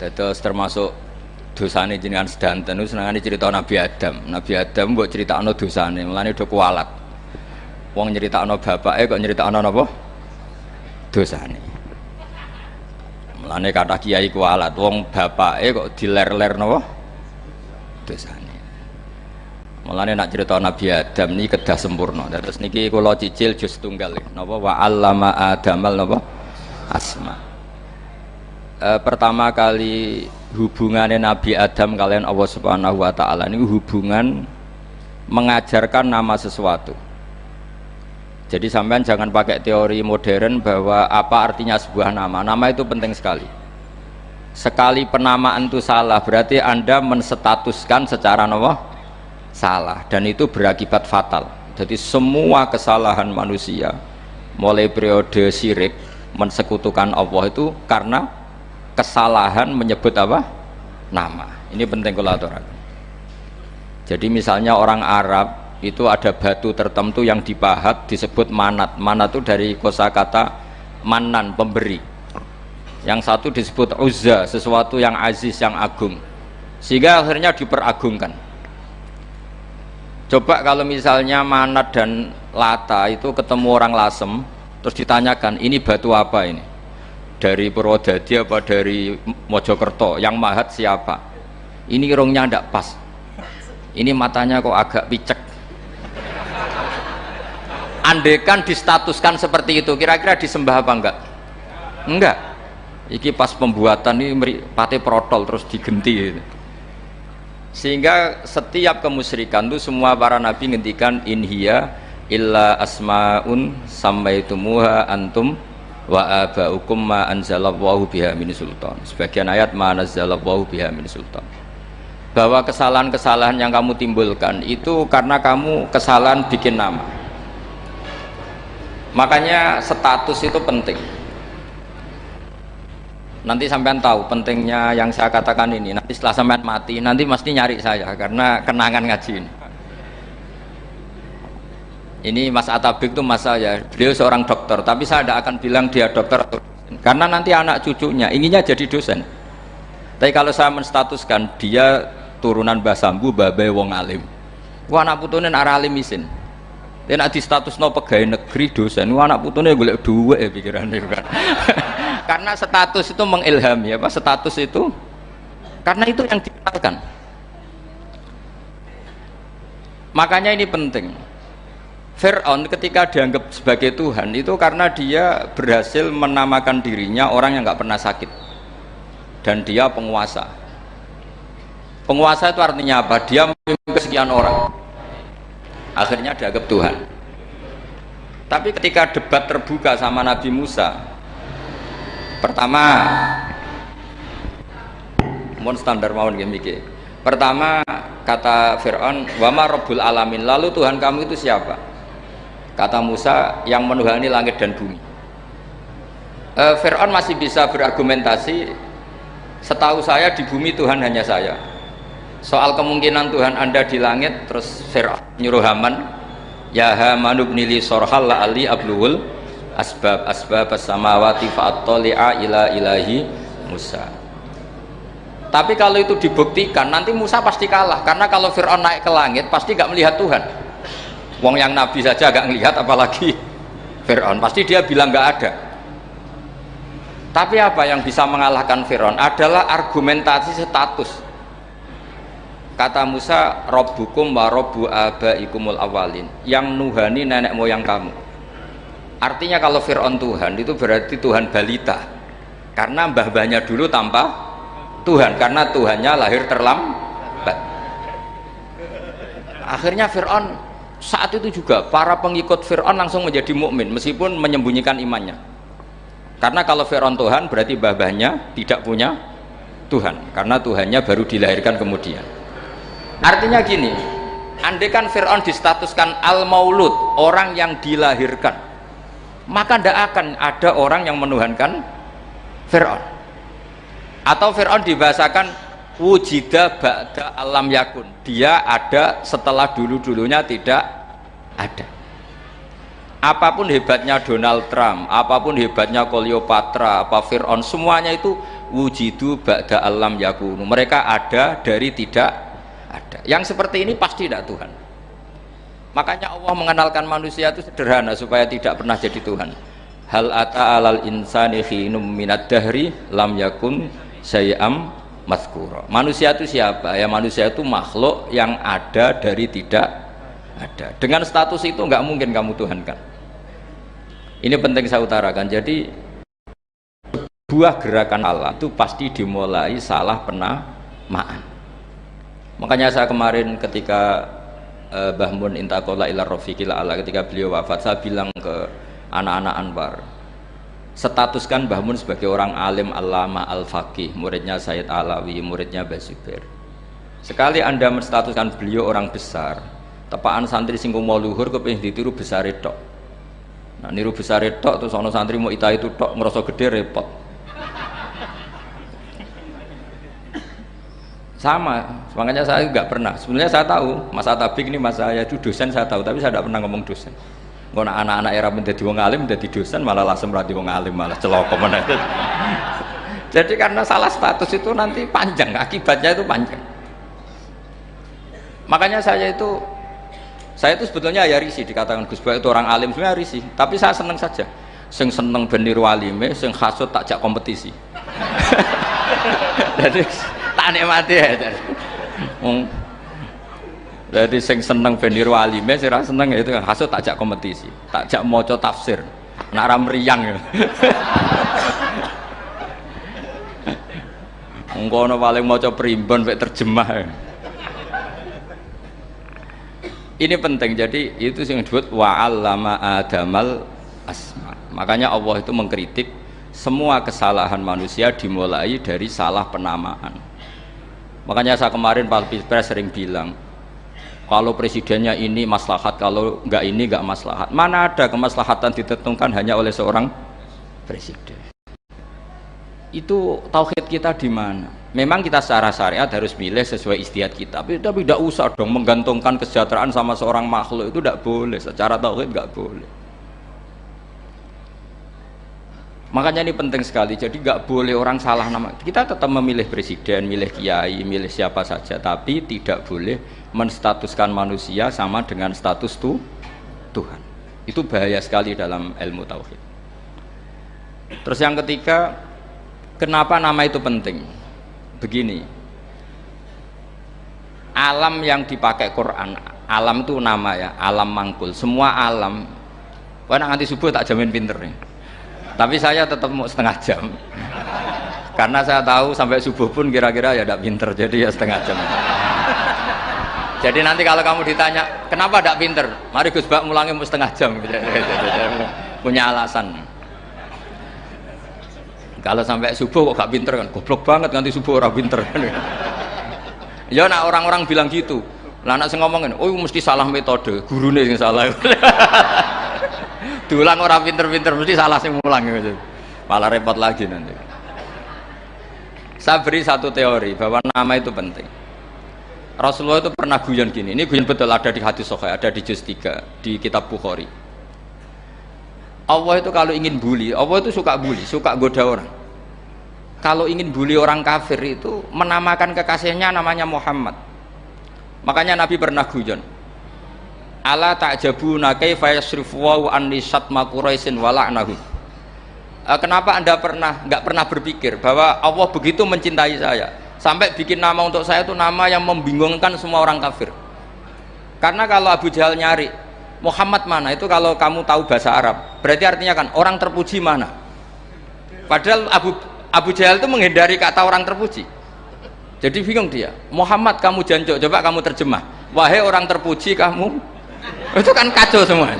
Terus termasuk dosane jenengan sedanten itu senengane cerita Nabi Adam. Nabi Adam mbok critakno dosane, mulane do kualat. Wong nyeritakno bapake kok nyeritakno napa? Dosane. Mulane kata kiai kualat, wong bapake kok diler-ler napa? Dosane. Mulane nak cerita Nabi Adam ini kedah sempurna. Terus niki kula cicil jus tunggal napa wa 'allama Adamal napa? Asma. E, pertama kali hubungannya Nabi Adam kalian Allah Subhanahu wa taala ini hubungan mengajarkan nama sesuatu. Jadi sampean jangan pakai teori modern bahwa apa artinya sebuah nama. Nama itu penting sekali. Sekali penamaan itu salah, berarti Anda menstatuskan secara nama salah dan itu berakibat fatal. Jadi semua kesalahan manusia mulai periode syirik mensekutukan Allah itu karena kesalahan menyebut apa? Nama. Ini penting kalau jadi misalnya orang Arab itu ada batu tertentu yang dipahat disebut manat. Manat itu dari kosakata manan pemberi. Yang satu disebut uzza sesuatu yang aziz yang agung. Sehingga akhirnya diperagungkan. Coba kalau misalnya manat dan lata itu ketemu orang lasem terus ditanyakan ini batu apa ini dari Purwodadi apa dari Mojokerto? Yang mahat siapa? Ini irungnya tidak pas. Ini matanya kok agak picek. Andekan distatuskan seperti itu kira-kira disembah apa enggak? Enggak. Iki pas pembuatan ini pate protol terus digenti gitu. sehingga setiap kemusyrikan itu semua para nabi ngendikan inhiya illa asmaun sammaitumuha antum wa abaukum ma anzalallahu biha min sultan. Sebagian ayat ma anzalallahu biha min sultan. Bahwa kesalahan-kesalahan yang kamu timbulkan itu karena kamu kesalahan bikin nama. Makanya status itu penting. Nanti sampean tahu pentingnya yang saya katakan ini. Nanti setelah sampean mati nanti mesti nyari saya karena kenangan ngaji ini ini Mas Atabik itu mas saya beliau seorang dokter. Tapi saya tidak akan bilang dia dokter karena nanti anak cucunya inginnya jadi dosen. Tapi kalau saya menstatuskan dia turunan Mbah Sambu babai wong alim. Wah anak putune arah alim isin. Dia nak di status no pegawai negeri dosen. Wah anak putune boleh dua ya pikiran kan? Karena status itu mengilhami apa? Status itu karena itu yang dikenalkan makanya ini penting Fir'aun ketika dianggap sebagai Tuhan itu karena dia berhasil menamakan dirinya orang yang nggak pernah sakit. Dan dia penguasa. Penguasa itu artinya apa? dia memimpin sekian orang. Akhirnya dianggap Tuhan. Tapi ketika debat terbuka sama Nabi Musa pertama mohon standar mau mikir pertama kata Fir'aun wama Rabbul Alamin. Lalu Tuhan kamu itu siapa kata Musa yang menuhani langit dan bumi. E, Fir'aun masih bisa berargumentasi setahu saya di bumi Tuhan hanya saya. Soal kemungkinan Tuhan anda di langit terus Fir'aun nyuruh Haman ya Haman ibnili sorhal la ali abluhul asbab asbab samawati fa'attali'a ila ilahi Musa. Tapi kalau itu dibuktikan nanti Musa pasti kalah. Karena kalau Fir'aun naik ke langit pasti gak melihat Tuhan Wong yang Nabi saja agak ngelihat apalagi Fir'aun. Pasti dia bilang nggak ada. Tapi apa yang bisa mengalahkan Fir'aun? Adalah argumentasi status. Kata Musa Robbukum wa Robbu abaikumul awalin. Yang nuhani nenek moyang kamu. Artinya kalau Fir'aun Tuhan itu berarti Tuhan balita. Karena mbah-mbahnya dulu tanpa Tuhan karena Tuhannya lahir terlambat akhirnya Fir'aun saat itu juga para pengikut Fir'aun langsung menjadi mukmin meskipun menyembunyikan imannya. Karena kalau Fir'aun Tuhan berarti babahnya tidak punya Tuhan karena Tuhannya baru dilahirkan kemudian. Artinya gini andaikan Fir'aun distatuskan al-maulud orang yang dilahirkan maka tidak akan ada orang yang menuhankan Fir'aun. Atau Fir'aun dibahasakan wujida ba'da alam yakun. Dia ada setelah dulu-dulunya tidak ada. Apa pun hebatnya Donald Trump apa pun hebatnya Cleopatra apa Fir'aun semuanya itu wujidu ba'da alam yakunu. Mereka ada dari tidak ada. Yang seperti ini pasti tidak Tuhan. Makanya Allah mengenalkan manusia itu sederhana supaya tidak pernah jadi Tuhan. Hal ata alal insani khinum minad dahri lam yakun sayyam mazkura manusia itu siapa ya manusia itu makhluk yang ada dari tidak ada dengan status itu nggak mungkin kamu Tuhan kan ini penting saya utarakan. Jadi buah gerakan Allah itu pasti dimulai salah penamaan. Makanya saya kemarin ketika uh, Mbah Mun intakola ila rofiqil ala ketika beliau wafat saya bilang ke anak-anak Anwar statuskan Mbah Mun sebagai orang alim alama al-faqih muridnya Sayyid Alawi muridnya Basubir sekali anda menstatuskan beliau orang besar tepaan santri singgung mau luhur kepingin ditiru besar itu Nah niru besar tok terus ono santri mau ita itu tok ngerasa gede repot. Sama, makanya saya nggak pernah. Sebenarnya saya tahu, Mas Atabik ini Mas saya itu dosen saya tahu, tapi saya tidak pernah ngomong dosen. Kalau anak-anak era menjadi wong alim, menjadi dosen malah langsung berarti wong alim malah celoko mana Jadi karena salah status itu nanti panjang, akibatnya itu panjang. Makanya saya itu saya itu sebetulnya ya risih dikatakan Gus Baik itu orang alim sebenarnya risih. Tapi saya seneng saja. Sing seneng beniru alime sing hasut tak jak kompetisi. Jadi tak nikmati ya jadi, sing seneng beniru alime sing seneng itu hasut tak jak kompetisi tak jak moco tafsir. Nak meriang ya. Engkono paling maca primbon mek terjemah. Ya. Ini penting jadi itu yang disebut wa'allama adamal asma. Makanya Allah itu mengkritik semua kesalahan manusia dimulai dari salah penamaan. Makanya saya kemarin Pak Pilpres sering bilang kalau presidennya ini maslahat kalau enggak ini enggak maslahat. Mana ada kemaslahatan ditentukan hanya oleh seorang presiden? Itu tauhid kita di mana? Memang kita secara syariat harus milih sesuai istiadat kita. Tapi, tidak usah dong menggantungkan kesejahteraan sama seorang makhluk. Itu tidak boleh. Secara tauhid nggak boleh makanya ini penting sekali. Jadi nggak boleh orang salah nama. Kita tetap memilih presiden milih kiai milih siapa saja. Tapi tidak boleh menstatuskan manusia sama dengan status tuh Tuhan. Itu bahaya sekali dalam ilmu tauhid. Terus yang ketiga kenapa nama itu penting? Begini. Alam yang dipakai Quran alam itu nama ya alam mangkul. Semua alam. Wah nanti subuh tak jamin pinter nih tapi saya tetap mau setengah jam. Karena saya tahu sampai subuh pun kira-kira ya tidak pinter jadi ya setengah jam. Jadi nanti kalau kamu ditanya kenapa tidak pinter? Mari Gus Bak mulangi mau setengah jam. Punya alasan. Kalau sampai subuh kok gak pinter kan? Goblok banget nanti subuh orang pinter. Ya nak orang-orang bilang gitu. Lah anak ngomongin oh mesti salah metode. Gurunya yang salah diulang orang pinter-pinter mesti salah sih mulang gitu malah repot lagi nanti saya beri satu teori bahwa nama itu penting Rasulullah itu pernah guyon gini ini guyon betul ada di hadis Sahih ada di juz 3 di kitab Bukhari Allah itu kalau ingin bully, Allah itu suka bully, suka goda orang. Kalau ingin bully orang kafir itu menamakan kekasihnya namanya Muhammad. Makanya Nabi pernah guyon. Ala ta'jabuna kaifa yasrifu wa an lisatma Quraisyin wa. Eh, kenapa Anda pernah nggak pernah berpikir bahwa Allah begitu mencintai saya? Sampai bikin nama untuk saya itu nama yang membingungkan semua orang kafir. Karena kalau Abu Jahal nyari Muhammad mana? Itu kalau kamu tahu bahasa Arab. Berarti artinya kan orang terpuji mana? Padahal Abu Abu Jahal itu menghindari kata orang terpuji. Jadi bingung dia Muhammad kamu jancok coba kamu terjemah. Wahai orang terpuji kamu itu kan kacau semua.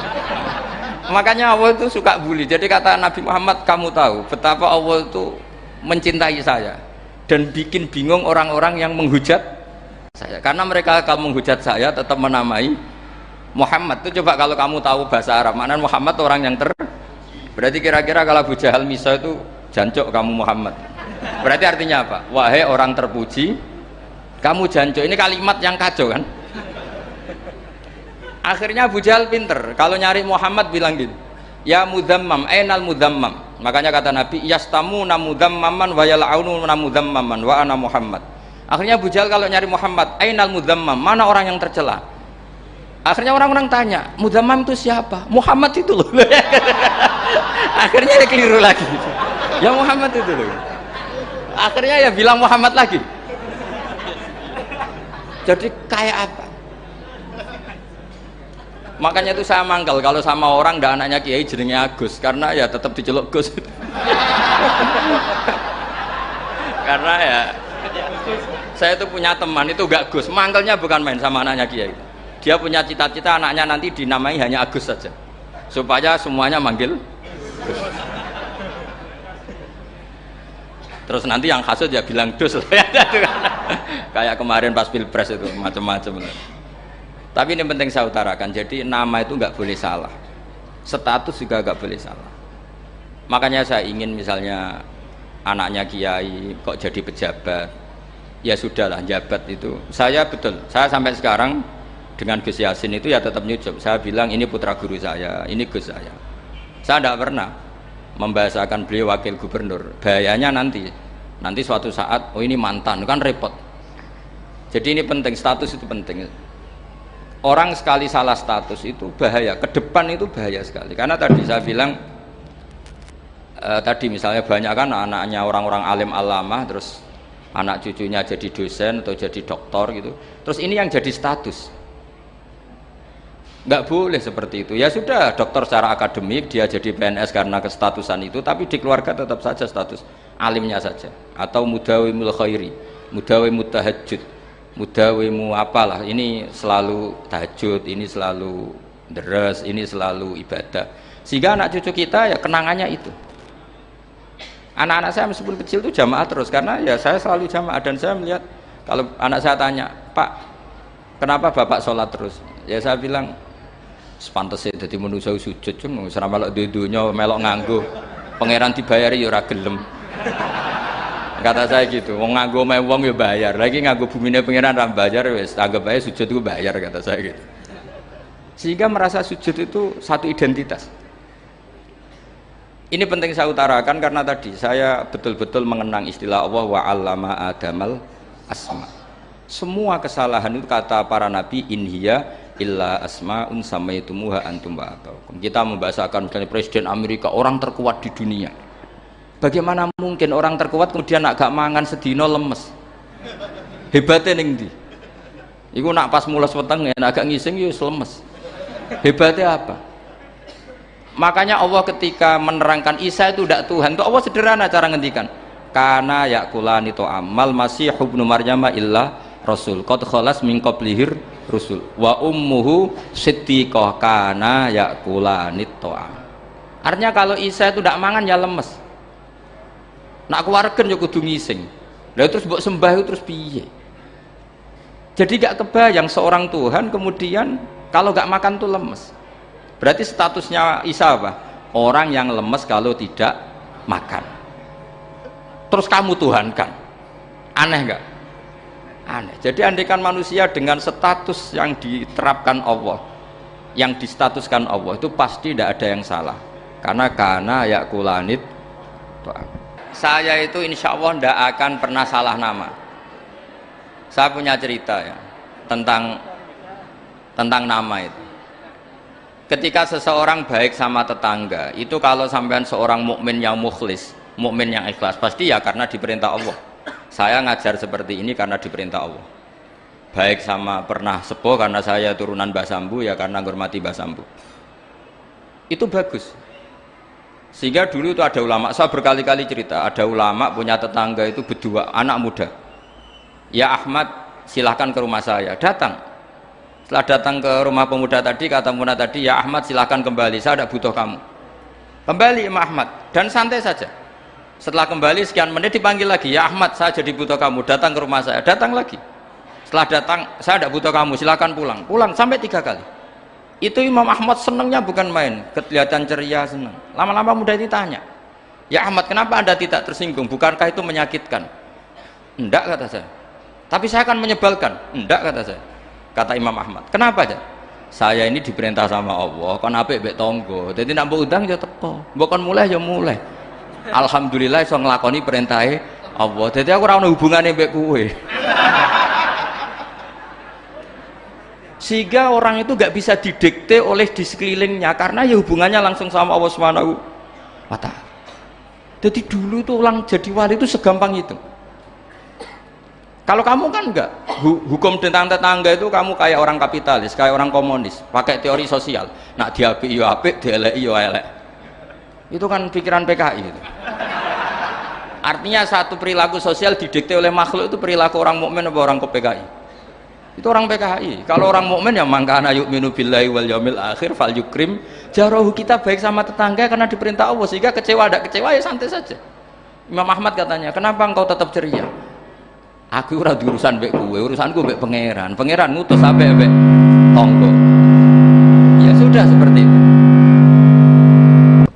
Makanya Allah itu suka bully. Jadi kata Nabi Muhammad kamu tahu betapa Allah itu mencintai saya dan bikin bingung orang-orang yang menghujat saya. Karena mereka kalau menghujat saya tetap menamai Muhammad. Itu coba kalau kamu tahu bahasa Arab mana Muhammad orang yang ter berarti kira-kira kalau Abu Jahal Misa itu jancok kamu Muhammad. Berarti artinya apa? Wahai orang terpuji kamu jancok ini kalimat yang kacau kan akhirnya Abu Jahal pinter. Kalau nyari Muhammad bilang gini ya mudammam ainal mudammam makanya kata Nabi yastamu namudammaman wa yal'aunu namudammaman wa ana Muhammad. Akhirnya Abu Jahal kalau nyari Muhammad ainal mudammam mana orang yang tercela? Akhirnya orang-orang tanya mudammam itu siapa? Muhammad itu loh. Akhirnya dia keliru lagi. Ya Muhammad itu loh. Akhirnya ya bilang Muhammad lagi. Jadi kayak apa makanya itu saya mangkal kalau sama orang dan anaknya kiai jenenge Agus. Karena ya tetap diceluk Gus. Karena ya saya itu punya teman itu gak Gus. Mangkelnya bukan main sama anaknya kiai. Dia punya cita-cita anaknya nanti dinamai hanya Agus saja. Supaya semuanya manggil Gus. Terus nanti yang hasut ya bilang dus kayak kemarin pas pilpres itu macam-macam tapi ini penting saya utarakan jadi nama itu nggak boleh salah. Status juga nggak boleh salah. Makanya saya ingin misalnya anaknya kiai kok jadi pejabat. Ya sudahlah jabat itu. Saya betul saya sampai sekarang dengan Gus Yasin itu ya tetap nyucup saya bilang ini putra guru saya ini Gus saya. Saya tidak pernah membahasakan beliau wakil gubernur. Bahayanya nanti nanti suatu saat oh ini mantan kan repot. Jadi ini penting status itu penting orang sekali salah status itu bahaya. Ke depan itu bahaya sekali. Karena tadi saya bilang eh, tadi misalnya banyak kan anaknya orang-orang alim alama terus anak cucunya jadi dosen atau jadi doktor gitu. Terus ini yang jadi status. Nggak boleh seperti itu. Ya sudah dokter secara akademik dia jadi PNS karena kestatusan itu tapi di keluarga tetap saja status alimnya saja. Atau mudawimul khairi mudawimul tahajud mudawimu apalah ini selalu tahajud ini selalu deres ini selalu ibadah. Sehingga anak cucu kita ya kenangannya itu. Anak-anak saya meskipun kecil itu jamaah terus karena ya saya selalu jamaah dan saya melihat kalau anak saya tanya pak kenapa bapak sholat terus? Ya saya bilang sepantasnya jadi manusia sujud cuma selama melok dudunya melok nganggu pangeran dibayari ya ora gelem kata saya gitu wong nganggo me wong ya bayar. Lagi nganggo bumine pengiran ram bayar wis anggap aja sujud itu bayar kata saya gitu. Sehingga merasa sujud itu satu identitas. Ini penting saya utarakan karena tadi saya betul-betul mengenang istilah Allah wa allama adamal asma. Semua kesalahan itu kata para nabi inhiya illa asma'un samaitumuha antum wa kita membahasakan misalnya presiden Amerika orang terkuat di dunia Bagaimana mungkin orang terkuat kemudian agak mangan sedino lemes? Hebatnya ning di. Iku nak pas mulas weteng ya agak ngising ya lemes. Hebatnya apa? Makanya Allah ketika menerangkan Isa itu tidak Tuhan, itu Allah sederhana cara ngendikan. Karena yakulani to amal masih ibnu Maryam illa rasul. Qad khalas min qablihir rusul. Wa ummuhu siddiqah kana yakulani to Artinya kalau Isa itu tidak mangan ya lemes nak keluarga ya kudu ngising. Lah terus buat sembah terus piye? Jadi gak kebayang seorang Tuhan kemudian kalau gak makan tuh lemes. Berarti statusnya Isa apa? orang yang lemes kalau tidak makan. Terus kamu Tuhan kan aneh gak? aneh. Jadi andikan manusia dengan status yang diterapkan Allah yang distatuskan Allah itu pasti tidak ada yang salah. Karena karena ya kulanit saya itu insya Allah tidak akan pernah salah nama. Saya punya cerita ya tentang tentang nama itu. Ketika seseorang baik sama tetangga itu kalau sampean seorang mukmin yang mukhlis mukmin yang ikhlas pasti ya karena diperintah Allah. Saya ngajar seperti ini karena diperintah Allah. Baik sama pernah sepuh karena saya turunan Basambu ya karena menghormati Basambu itu bagus sehingga dulu itu ada ulama. Saya berkali-kali cerita ada ulama punya tetangga itu berdua anak muda. Ya Ahmad silahkan ke rumah saya. Datang. Setelah datang ke rumah pemuda tadi kata pemuda tadi ya Ahmad silahkan kembali saya tidak butuh kamu. Kembali Imam Ahmad. Dan santai saja. Setelah kembali sekian menit dipanggil lagi. Ya Ahmad saya jadi butuh kamu. Datang ke rumah saya. Datang lagi. Setelah datang saya tidak butuh kamu silahkan pulang. Pulang sampai tiga kali itu Imam Ahmad senangnya bukan main. Kelihatan ceria senang lama-lama mudah ditanya ya Ahmad kenapa anda tidak tersinggung? Bukankah itu menyakitkan? Enggak kata saya. Tapi saya akan menyebalkan. Enggak kata saya. Kata Imam Ahmad. Kenapa aja saya ini diperintah sama Allah kon apik mbek tonggo jadi nak udang ya teko. Mbok mulai ya mulai. Alhamdulillah iso nglakoni perintahe Allah. Jadi aku ono hubungane mbek kowe sehingga orang itu gak bisa didikte oleh di sekelilingnya karena ya hubungannya langsung sama Allah Subhanahu wa taala. Jadi dulu tuh orang jadi wali itu segampang itu. Kalau kamu kan enggak, hukum tentang tetangga itu kamu kayak orang kapitalis, kayak orang komunis, pakai teori sosial. Nak diapi iyo apik, dielek iyo elek. Itu kan pikiran PKI itu. Artinya satu perilaku sosial didikte oleh makhluk itu perilaku orang mukmin atau orang ke PKI itu orang PKI kalau orang mukmin yang mangkana yuk minu billahi wal yaumil akhir fal yukrim. Jarohu kita baik sama tetangga karena diperintah Allah sehingga kecewa ada kecewa ya santai saja. Imam Ahmad katanya kenapa engkau tetap ceria? Aku ora urusan mbek kowe urusanku mbek pangeran. Pangeran ngutus sampai mbek tonggo. Ya sudah seperti itu.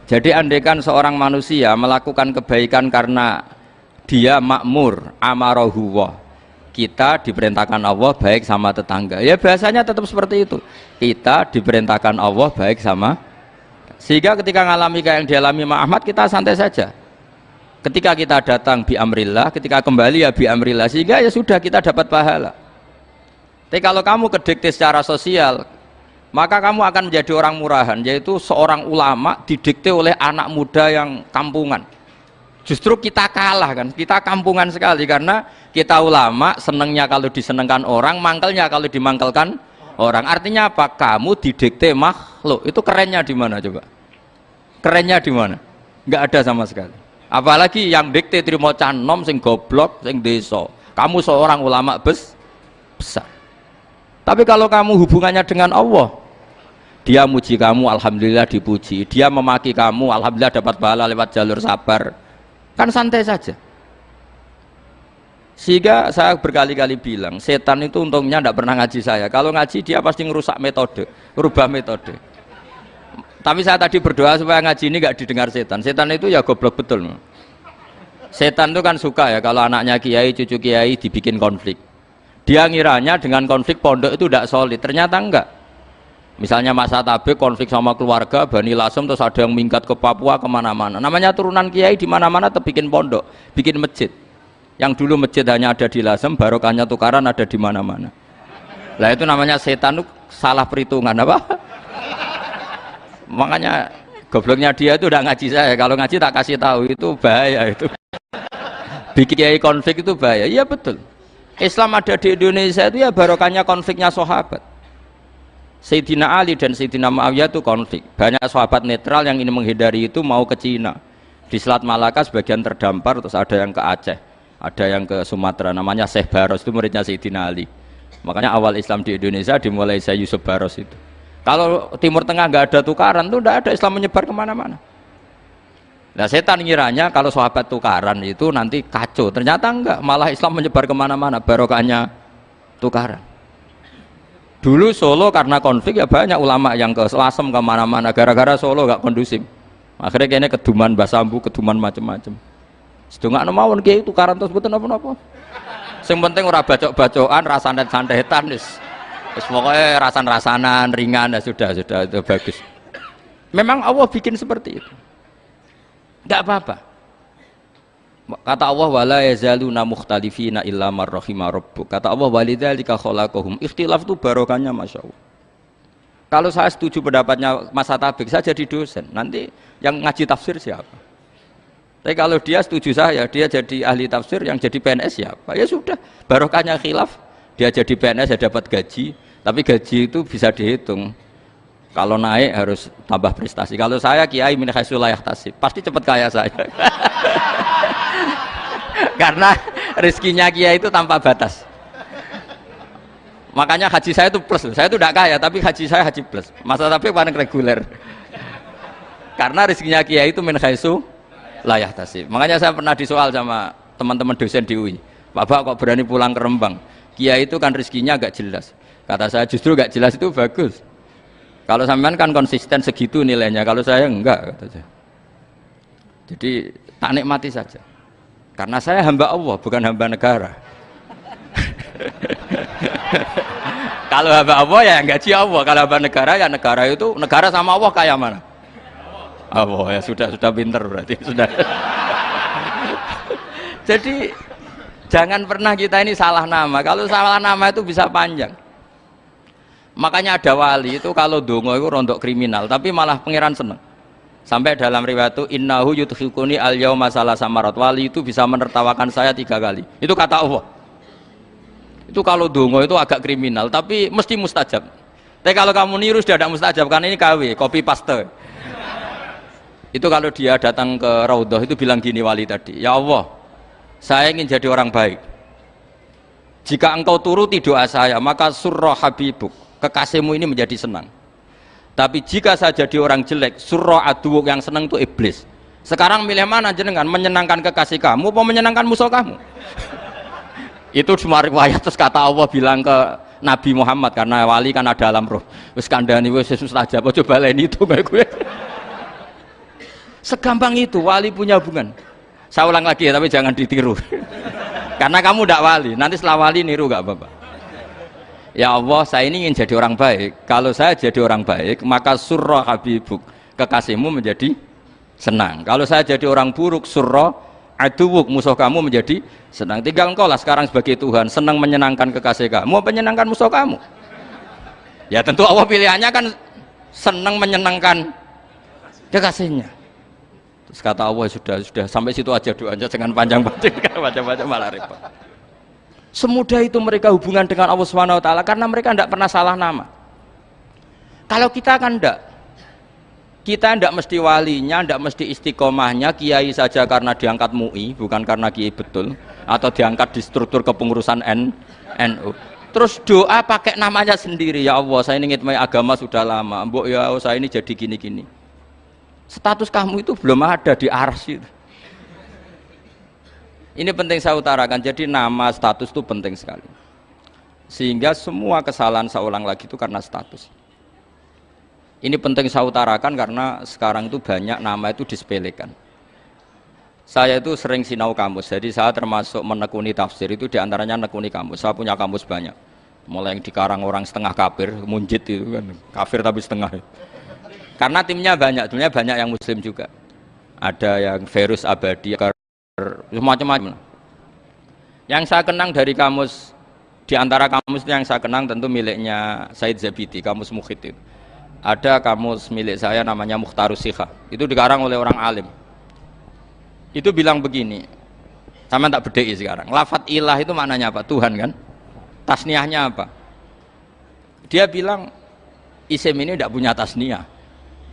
Jadi andaikan seorang manusia melakukan kebaikan karena dia makmur amarohu kita diperintahkan Allah baik sama tetangga. Ya biasanya tetap seperti itu. Kita diperintahkan Allah baik sama sehingga ketika mengalami kayak yang dialami Ahmad kita santai saja. Ketika kita datang bi amrillah ketika kembali ya bi amrillah sehingga ya sudah kita dapat pahala. Tapi kalau kamu kedikte secara sosial maka kamu akan menjadi orang murahan yaitu seorang ulama didikte oleh anak muda yang kampungan justru kita kalah kan? Kita kampungan sekali karena kita ulama senengnya kalau disenengkan orang mangkelnya kalau dimangkelkan orang. Artinya apa? Kamu didikte makhluk. Itu kerennya di mana coba? Kerennya di mana? Nggak ada sama sekali. Apalagi yang dikte terima canom sing goblok sing deso kamu seorang ulama bes besar. Tapi kalau kamu hubungannya dengan Allah dia muji kamu alhamdulillah dipuji. Dia memaki kamu alhamdulillah dapat pahala lewat jalur sabar kan santai saja. Sehingga saya berkali-kali bilang setan itu untungnya tidak pernah ngaji saya. Kalau ngaji dia pasti ngerusak metode rubah metode. Tapi saya tadi berdoa supaya ngaji ini gak didengar setan. Setan itu ya goblok betul setan itu kan suka ya kalau anaknya kiai cucu kiai dibikin konflik. Dia ngiranya dengan konflik pondok itu tidak solid. Ternyata enggak misalnya masa tabe konflik sama keluarga Bani Lasem terus ada yang minggat ke Papua ke mana-mana. Namanya turunan kiai di mana-mana bikin pondok bikin masjid. Yang dulu masjid hanya ada di Lasem barokahnya tukaran ada di mana-mana. Lah itu namanya setan salah perhitungan apa? Makanya gobloknya dia itu udah ngaji saya. Kalau ngaji tak kasih tahu itu bahaya itu. Bikin kiai konflik itu bahaya. Iya betul. Islam ada di Indonesia itu ya barokahnya konfliknya sahabat Sayyidina Ali dan Sayyidina Muawiyah itu konflik. Banyak sahabat netral yang ingin menghindari itu mau ke Cina. Di Selat Malaka sebagian terdampar terus ada yang ke Aceh ada yang ke Sumatera. Namanya Syekh Baros itu muridnya Sayyidina Ali. Makanya awal Islam di Indonesia dimulai saya Yusuf Baros itu. Kalau Timur Tengah nggak ada tukaran tuh tidak ada Islam menyebar ke mana-mana. Nah setan ngiranya kalau sahabat tukaran itu nanti kacau. Ternyata enggak malah Islam menyebar ke mana-mana. Barokahnya tukaran dulu Solo karena konflik ya banyak ulama yang ke Selasem ke mana-mana. Gara-gara Solo gak kondusif. Akhirnya kayaknya keduman basambu keduman macem-macem. Sedangkan mawon kayak itu karan terus betul apa-apa. Yang penting ora bacok-bacokan rasanan sandetan wis. Wis pokoknya rasan-rasanan ringan ya sudah sudah itu bagus. Memang Allah bikin seperti itu. Gak apa-apa Kata Allah wala yazaluna mukhtalifina illa marrahima rabbuk. Kata Allah walidzalika khalaqahum. Ikhtilaf itu barokahnya Masya Allah. Kalau saya setuju pendapatnya Mas Atabik, saya jadi dosen. Nanti yang ngaji tafsir siapa? Tapi kalau dia setuju saya, dia jadi ahli tafsir, yang jadi PNS siapa? Ya sudah, barokahnya khilaf. Dia jadi PNS, ya dapat gaji. Tapi gaji itu bisa dihitung. Kalau naik harus tambah prestasi. Kalau saya kiai min layak tasib, pasti cepat kaya saya. Karena rezekinya kiai itu tanpa batas. Makanya haji saya itu plus. Saya itu tidak kaya, tapi haji saya haji plus. Masa tapi paling reguler. Karena rezekinya kiai itu min layak tasib. Makanya saya pernah disoal sama teman-teman dosen di UI. Bapak kok berani pulang ke Rembang? Kiai itu kan rezekinya agak jelas. Kata saya justru gak jelas itu bagus kalau sampean kan konsisten segitu nilainya, kalau saya enggak kata saya. Jadi tak nikmati saja. Karena saya hamba Allah, bukan hamba negara. kalau hamba Allah ya yang gaji Allah. Kalau hamba negara ya negara itu negara sama Allah kayak mana? Allah ya sudah sudah pinter berarti sudah. Jadi jangan pernah kita ini salah nama. Kalau salah nama itu bisa panjang. Makanya ada wali itu kalau dongo itu rontok kriminal tapi malah pangeran seneng sampai dalam riwayat itu innahu yudhikuni al yauma salah samarat wali itu bisa menertawakan saya tiga kali. Itu kata Allah. Itu kalau dongo itu agak kriminal tapi mesti mustajab. Tapi kalau kamu niru sudah tidak mustajab karena ini KW kopi paste. Itu kalau dia datang ke Raudhah itu bilang gini wali tadi ya Allah saya ingin jadi orang baik. Jika engkau turuti doa saya maka surah habibuk kekasihmu ini menjadi senang tapi jika saya jadi orang jelek surah aduuk yang senang itu iblis. Sekarang milih mana jenengan? Menyenangkan kekasih kamu atau menyenangkan musuh kamu? Itu cuma riwayat terus kata Allah bilang ke Nabi Muhammad karena wali kan ada alam roh. Wis kandani susah aja coba lain itu gue segampang itu wali punya hubungan. Saya ulang lagi ya tapi jangan ditiru. Karena kamu tidak wali nanti setelah wali niru gak apa-apa ya Allah saya ini ingin jadi orang baik. Kalau saya jadi orang baik maka surah habibuk kekasihmu menjadi senang. Kalau saya jadi orang buruk surah aduwuk musuh kamu menjadi senang. Tinggal engkau lah sekarang sebagai Tuhan senang menyenangkan kekasih kamu menyenangkan musuh kamu? Ya tentu Allah pilihannya kan senang menyenangkan kekasihnya. Terus kata Allah sudah sudah sampai situ aja doanya jangan panjang-panjang macam-macam malah repot. Semudah itu mereka hubungan dengan Allah Subhanahu wa taala karena mereka tidak pernah salah nama. Kalau kita kan tidak kita tidak mesti walinya, tidak mesti istiqomahnya, kiai saja karena diangkat MUI, bukan karena kiai betul, atau diangkat di struktur kepengurusan NU. Terus doa pakai namanya sendiri, ya Allah, saya ingin agama sudah lama, mbok ya saya ini jadi gini-gini status kamu itu belum ada di arsy ini penting saya utarakan jadi nama status itu penting sekali. Sehingga semua kesalahan saya ulang lagi itu karena status. Ini penting saya utarakan karena sekarang itu banyak nama itu disepelekan. Saya itu sering sinau kamus jadi saya termasuk menekuni tafsir itu di antaranya menekuni kamus saya punya kamus banyak. Mulai yang dikarang orang setengah kafir munjid itu kan. Kafir tapi setengah. Karena timnya banyak timnya banyak yang muslim juga. Ada yang virus abadi macam-macam. Yang saya kenang dari kamus di antara kamus yang saya kenang tentu miliknya Said Zabidi kamus Mukhid itu. Ada kamus milik saya namanya Mukhtarus Sikha itu dikarang oleh orang alim. Itu bilang begini sama tak bedai sekarang. Lafat ilah itu maknanya apa? Tuhan kan? Tasniahnya apa? Dia bilang isim ini tidak punya tasniah.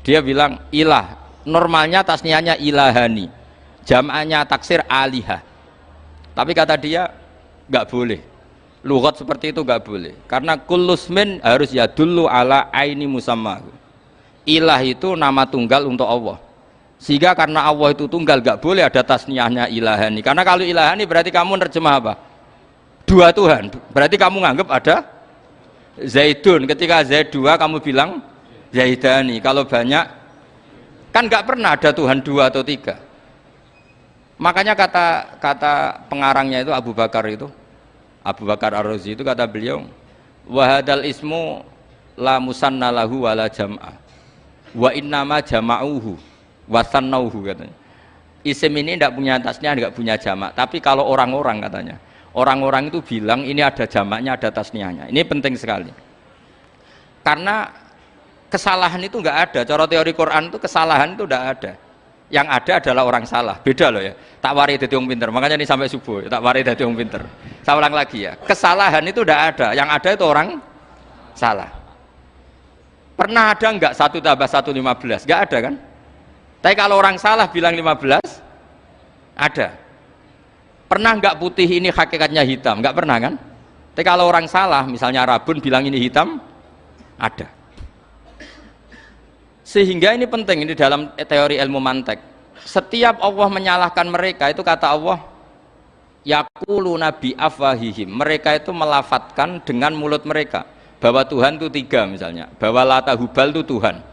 Dia bilang ilah normalnya tasniahnya ilahani jam'anya taksir alihah. Tapi kata dia nggak boleh. Lugat seperti itu nggak boleh. Karena kulusmin harus ya dulu ala aini musamma. Ilah itu nama tunggal untuk Allah. Sehingga karena Allah itu tunggal nggak boleh ada tasniahnya ilahani karena kalau ilahani berarti kamu nerjemah apa? Dua Tuhan. Berarti kamu nganggap ada Zaidun. Ketika Zaid dua kamu bilang Zaidani. Kalau banyak kan nggak pernah ada Tuhan dua atau tiga makanya kata kata pengarangnya itu Abu Bakar itu Abu Bakar Ar-Razi itu kata beliau wahadal ismu la musanna lahu wala jam'a. Wa innama jama'uhu wasannauhu katanya. Isim ini tidak punya tasnya tidak punya jamak. Tapi kalau orang-orang katanya. Orang-orang itu bilang ini ada jamaknya ada tasniahnya. Ini penting sekali. Karena kesalahan itu enggak ada. Cara teori Quran itu kesalahan itu enggak ada yang ada adalah orang salah. Beda loh ya. Tak wari dari orang pinter. Makanya ini sampai subuh tak wari dari orang pinter. Saya ulang lagi ya. Kesalahan itu enggak ada. Yang ada itu orang salah. Pernah ada enggak satu tambah satu lima belas? Enggak ada kan? Tapi kalau orang salah bilang lima belas ada. Pernah enggak putih ini hakikatnya hitam? Enggak pernah kan? Tapi kalau orang salah misalnya rabun bilang ini hitam ada sehingga ini penting ini dalam teori ilmu mantek. Setiap Allah menyalahkan mereka itu kata Allah yakulu nabi afwahihim. Mereka itu melafatkan dengan mulut mereka. Bahwa Tuhan itu tiga misalnya. Bahwa lata hubal itu Tuhan.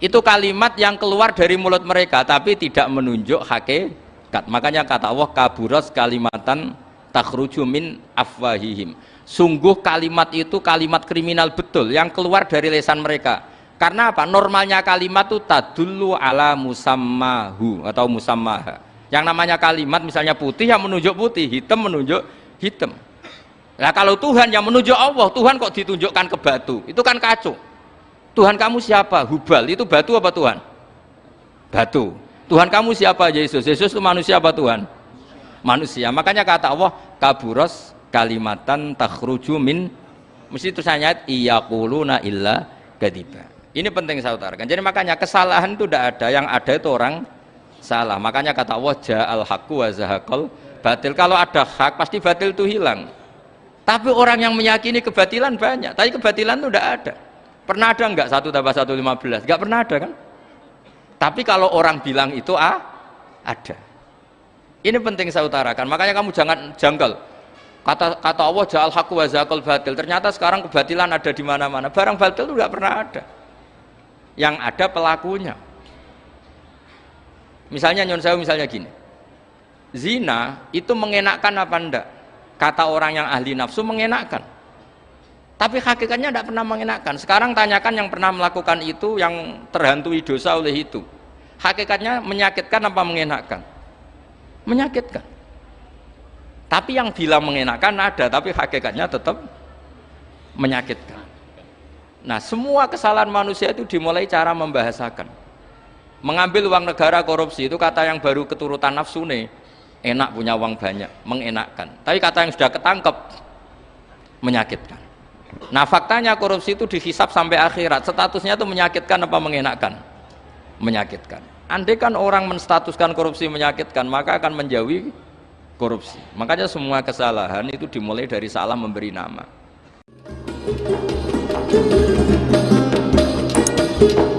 Itu kalimat yang keluar dari mulut mereka tapi tidak menunjuk hakikat. Makanya kata Allah kaburos kalimatan takhruju min afwahihim. Sungguh kalimat itu kalimat kriminal betul yang keluar dari lesan mereka karena apa? Normalnya kalimat itu tadullu ala musammahu atau musammaha. Yang namanya kalimat misalnya putih yang menunjuk putih. Hitam menunjuk hitam. Nah kalau Tuhan yang menunjuk Allah Tuhan kok ditunjukkan ke batu? Itu kan kacau. Tuhan kamu siapa? Hubal. Itu batu apa Tuhan? Batu. Tuhan kamu siapa? Yesus. Yesus itu manusia apa Tuhan? Manusia. Makanya kata Allah kaburos kalimatan takhruju min. Mesti tulisannya iyaquluna illa kadiba ini penting saya utarakan. Jadi makanya kesalahan itu tidak ada. Yang ada itu orang salah. Makanya kata Allah ja'al haqqu wa zahaqal batil. Kalau ada hak pasti batil itu hilang. Tapi orang yang meyakini kebatilan banyak. Tapi kebatilan itu tidak ada. Pernah ada enggak satu tambah satu lima belas? Enggak pernah ada kan? Tapi kalau orang bilang itu ah, ada. Ini penting saya utarakan. Makanya kamu jangan janggal. Kata kata Allah ja'al haqqu wa batil. Ternyata sekarang kebatilan ada di mana-mana. Barang batil itu tidak pernah ada. Yang ada pelakunya. Misalnya nyon saya misalnya gini. Zina itu mengenakkan apa enggak? Kata orang yang ahli nafsu mengenakkan. Tapi hakikatnya tidak pernah mengenakkan. Sekarang tanyakan yang pernah melakukan itu yang terhantui dosa oleh itu. Hakikatnya menyakitkan apa mengenakkan? Menyakitkan tapi yang bilang mengenakan ada tapi hakikatnya tetap menyakitkan nah semua kesalahan manusia itu dimulai cara membahasakan. Mengambil uang negara korupsi itu kata yang baru keturutan nafsu nih enak punya uang banyak mengenakkan. Tapi kata yang sudah ketangkep menyakitkan. Nah faktanya korupsi itu dihisap sampai akhirat. Statusnya itu menyakitkan apa mengenakkan? Menyakitkan. Andai kan orang menstatuskan korupsi menyakitkan maka akan menjauhi korupsi. Makanya semua kesalahan itu dimulai dari salah memberi nama. Thank you.